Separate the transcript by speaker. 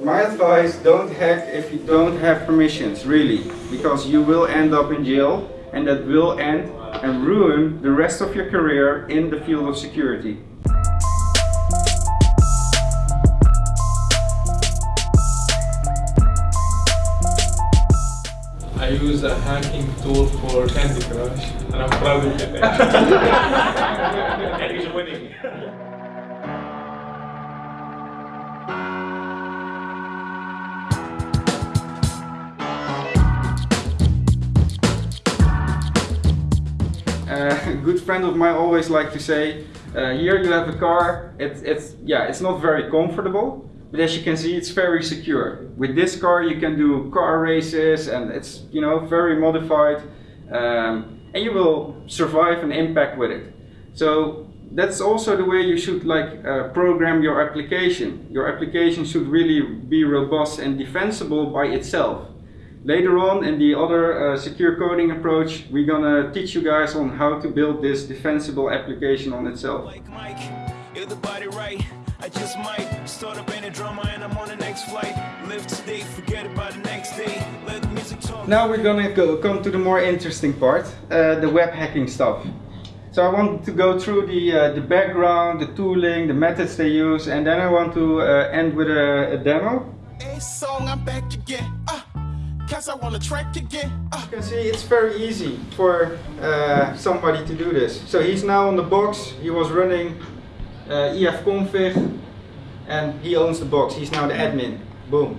Speaker 1: My advice, don't hack if you don't have permissions, really, because you will end up in jail and that will end and ruin the rest of your career in the field of security.
Speaker 2: I use a hacking tool for Candy Crush and I'm proud of it.
Speaker 3: and he's winning.
Speaker 1: a good friend of mine always like to say, uh, here you have a car, it's, it's, yeah, it's not very comfortable, but as you can see it's very secure. With this car you can do car races and it's you know very modified um, and you will survive an impact with it. So that's also the way you should like uh, program your application. Your application should really be robust and defensible by itself. Later on in the other uh, secure coding approach, we're gonna teach you guys on how to build this defensible application on itself.
Speaker 4: Like Mike, if the body right, I just might start up in a drama and I'm on the next flight. Live today, forget about the next day. Let the music talk.
Speaker 1: Now we're gonna go, come to the more interesting part, uh, the web hacking stuff. So I want to go through the, uh, the background, the tooling, the methods they use, and then I want to uh, end with a, a demo.
Speaker 4: Song, cause I wanna track again. Uh.
Speaker 1: You can see it's very easy for uh, somebody to do this. So he's now on the box, he was running uh, ifconfig and he owns the box, he's now the admin. Boom.